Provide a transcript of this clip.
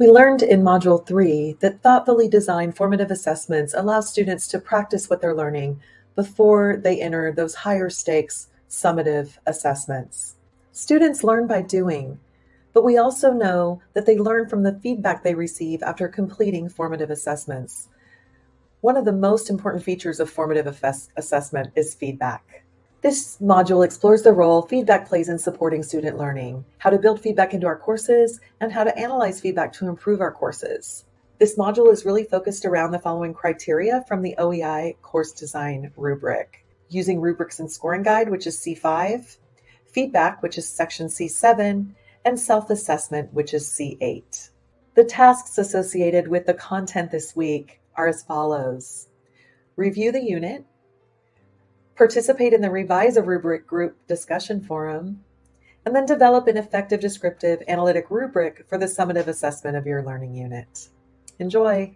We learned in Module 3 that thoughtfully designed formative assessments allow students to practice what they're learning before they enter those higher stakes summative assessments. Students learn by doing, but we also know that they learn from the feedback they receive after completing formative assessments. One of the most important features of formative assessment is feedback. This module explores the role feedback plays in supporting student learning, how to build feedback into our courses, and how to analyze feedback to improve our courses. This module is really focused around the following criteria from the OEI course design rubric. Using rubrics and scoring guide, which is C5, feedback, which is section C7, and self-assessment, which is C8. The tasks associated with the content this week are as follows. Review the unit, participate in the Revise a Rubric group discussion forum, and then develop an effective descriptive analytic rubric for the summative assessment of your learning unit. Enjoy!